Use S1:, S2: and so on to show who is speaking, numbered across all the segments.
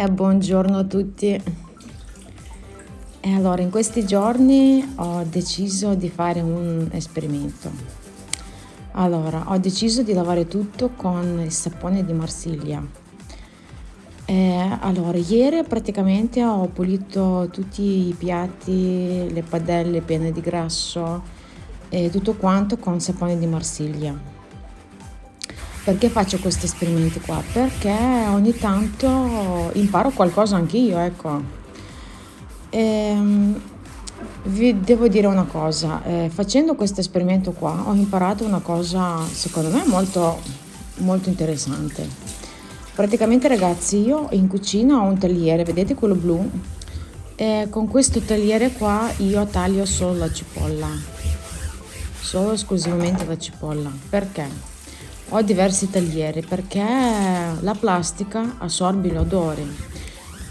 S1: Eh, buongiorno a tutti. E allora, in questi giorni ho deciso di fare un esperimento. Allora, ho deciso di lavare tutto con il sapone di Marsiglia. Eh, allora, ieri praticamente ho pulito tutti i piatti, le padelle piene di grasso e tutto quanto con sapone di Marsiglia perché faccio questi esperimenti qua? Perché ogni tanto imparo qualcosa anch'io, ecco. Ehm, vi devo dire una cosa, eh, facendo questo esperimento qua ho imparato una cosa secondo me molto, molto interessante. Praticamente ragazzi io in cucina ho un tagliere, vedete quello blu? E con questo tagliere qua io taglio solo la cipolla, solo esclusivamente la cipolla. Perché? Ho diversi taglieri perché la plastica assorbe l'odore.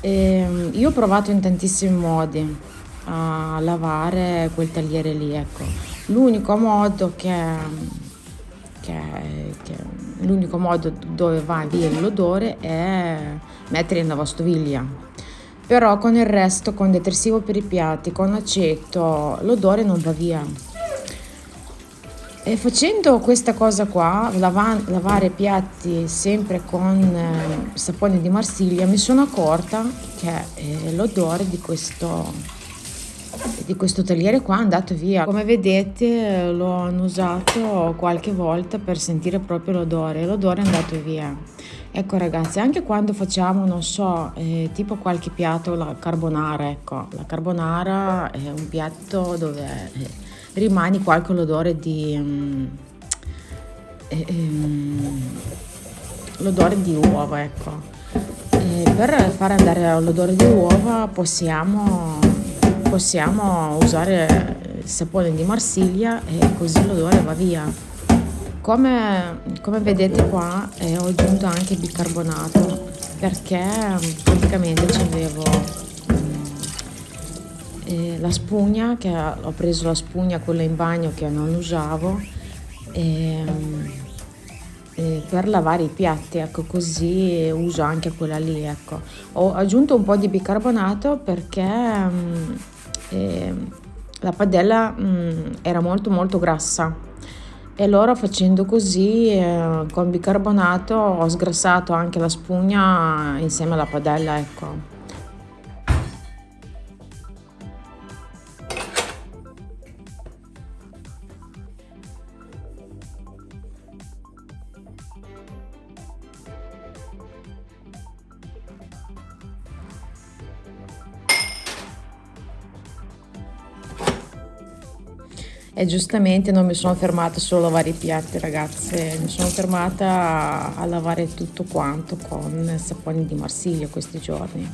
S1: E io ho provato in tantissimi modi a lavare quel tagliere lì, ecco. L'unico modo che, che, che l'unico modo dove va via l'odore è mettere in lavastoviglie. Però con il resto, con detersivo per i piatti, con aceto, l'odore non va via. E facendo questa cosa qua, lava- lavare piatti sempre con eh, sapone di Marsiglia, mi sono accorta che eh, l'odore di questo, di questo tagliere qua è andato via. Come vedete l'ho annusato qualche volta per sentire proprio l'odore, l'odore è andato via. Ecco ragazzi, anche quando facciamo, non so, eh, tipo qualche piatto, la carbonara, ecco, la carbonara è un piatto dove... Rimani qua l'odore di um, um, l'odore di uova ecco. E per far andare l'odore di uova possiamo possiamo usare il sapone di Marsiglia e così l'odore va via. Come, come vedete qua eh, ho aggiunto anche bicarbonato perché praticamente ci avevo e la spugna, che ho preso la spugna quella in bagno che non usavo e, e per lavare i piatti, ecco così uso anche quella lì, ecco. Ho aggiunto un po' di bicarbonato perché mm, eh, la padella mm, era molto molto grassa e allora facendo così eh, con bicarbonato ho sgrassato anche la spugna insieme alla padella, ecco. E giustamente non mi sono fermata solo a lavare i piatti ragazze, mi sono fermata a, a lavare tutto quanto con saponi di Marsiglia questi giorni.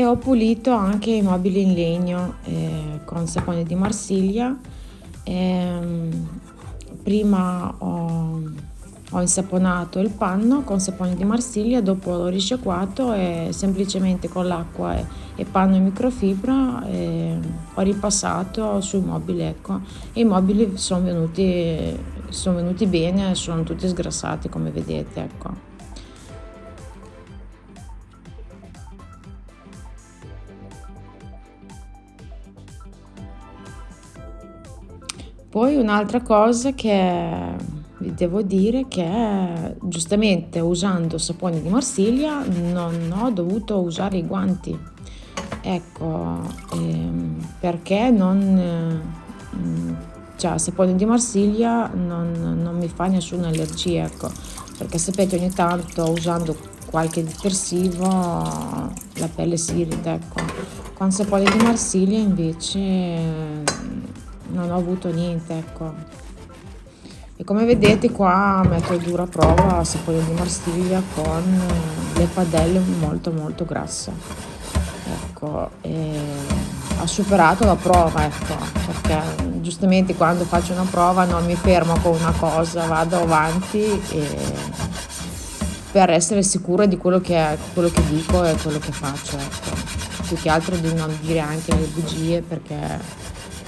S1: E ho pulito anche i mobili in legno eh, con sapone di Marsiglia. Eh, prima ho, ho, insaponato il panno con sapone di Marsiglia, dopo l'ho risciacquato e semplicemente con l'acqua e, e, panno e microfibra eh, ho ripassato sui mobili. Ecco. I mobili sono venuti, sono venuti bene, sono tutti sgrassati come vedete. Ecco. Poi un'altra cosa che vi devo dire che giustamente usando sapone di Marsiglia non ho dovuto usare i guanti. Ecco, ehm, perché non... Mm, cioè, sapone di Marsiglia non, non mi fa nessuna allergia, ecco, perché sapete ogni tanto usando qualche detersivo la pelle si irrita, ecco. Con sapone di Marsiglia invece non ho avuto niente ecco. E come vedete qua metto a dura prova sapone di Marsiglia con le padelle molto molto grasse. Ecco ha superato la prova ecco perché giustamente quando faccio una prova non mi fermo con una cosa vado avanti e per essere sicura di quello che, è, quello che dico e quello che faccio ecco. Più che altro di non dire anche le bugie perché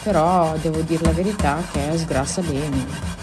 S1: però devo dire la verità che sgrassa bene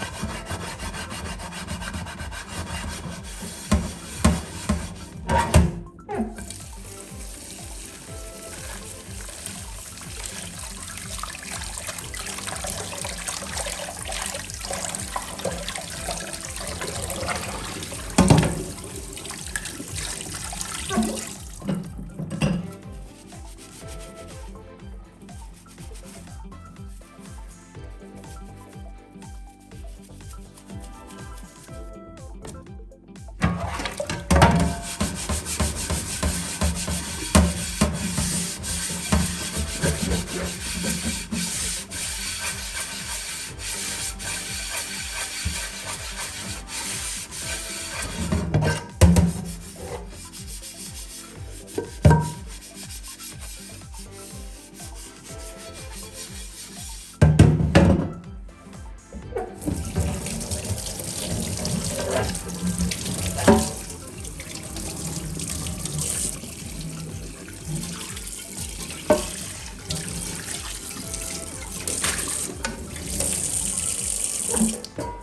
S1: Música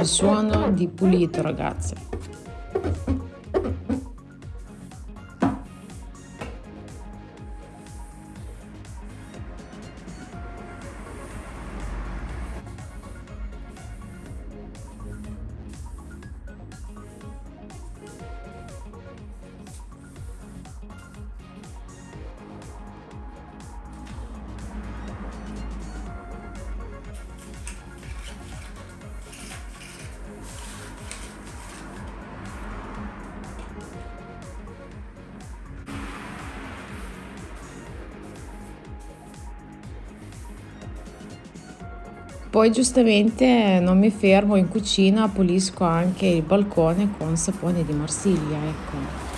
S1: il suono di pulito ragazze Poi giustamente non mi fermo in cucina, pulisco anche il balcone con sapone di Marsiglia, ecco.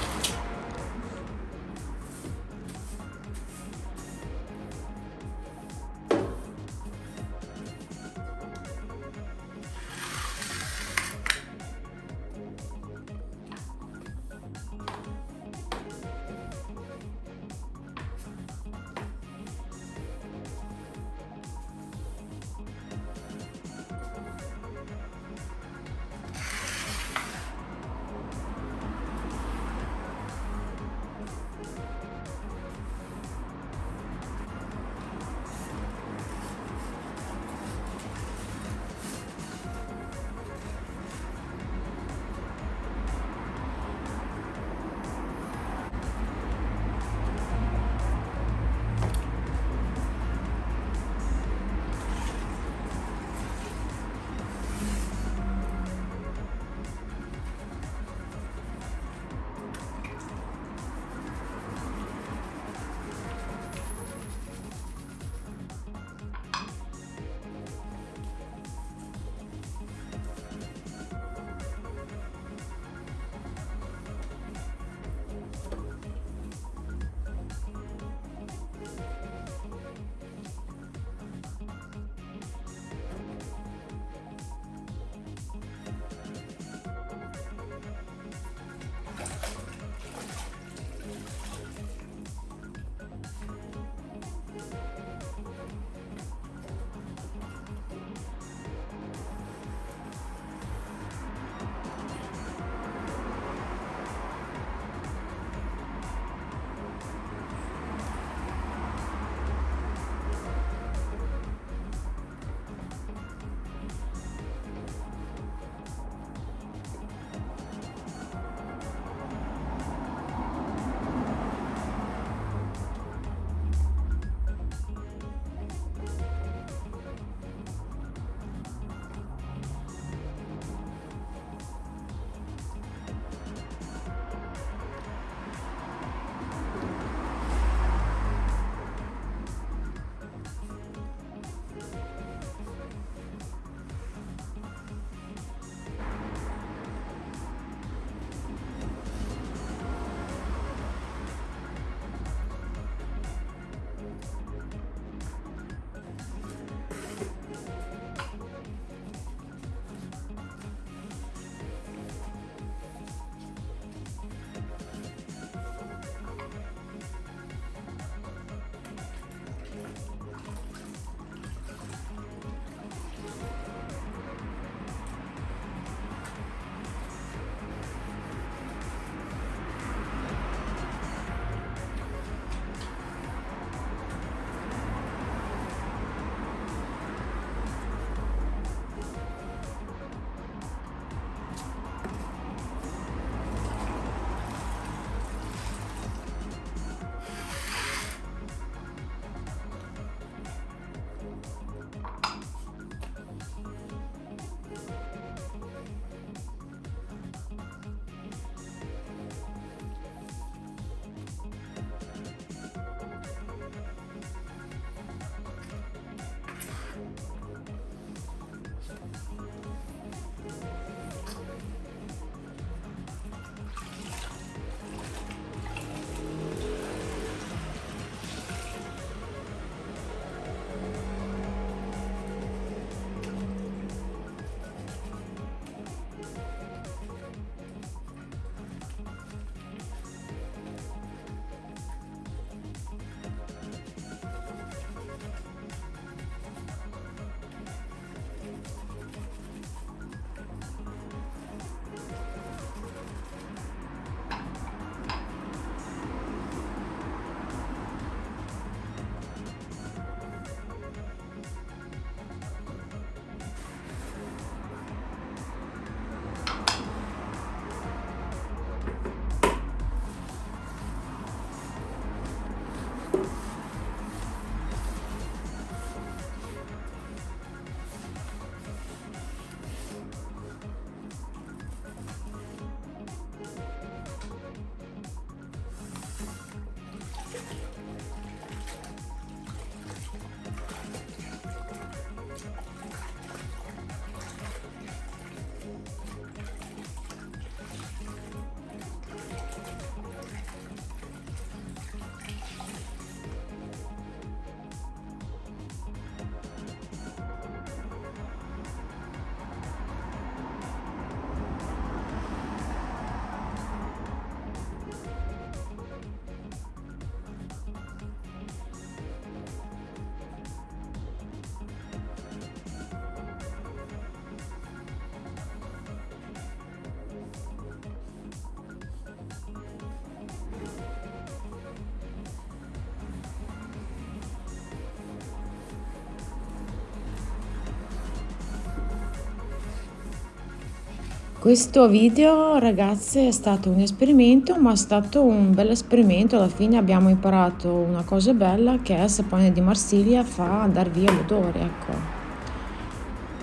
S1: Questo video ragazze è stato un esperimento ma è stato un bel esperimento. Alla fine abbiamo imparato una cosa bella che è il sapone di Marsiglia fa andare via l'odore ecco.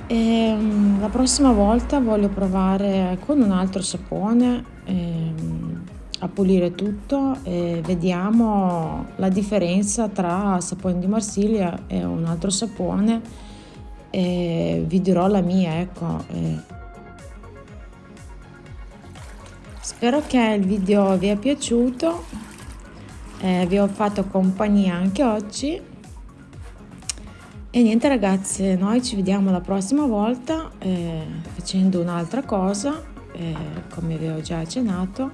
S1: E, ehm, la prossima volta voglio provare con un altro sapone ehm, a pulire tutto e vediamo la differenza tra sapone di Marsiglia e un altro sapone e vi dirò la mia ecco Spero che il video vi è piaciuto, eh, vi ho fatto compagnia anche oggi e niente ragazze, noi ci vediamo la prossima volta eh, facendo un'altra cosa, eh, come vi ho già accennato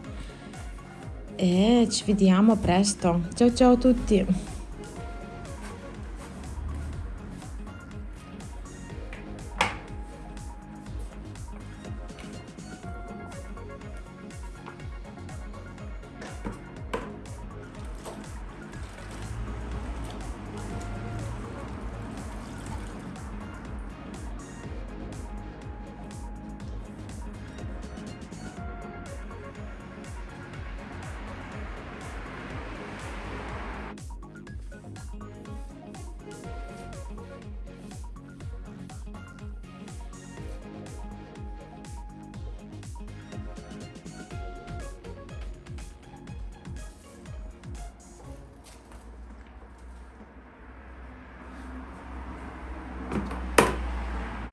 S1: e ci vediamo presto. Ciao ciao a tutti!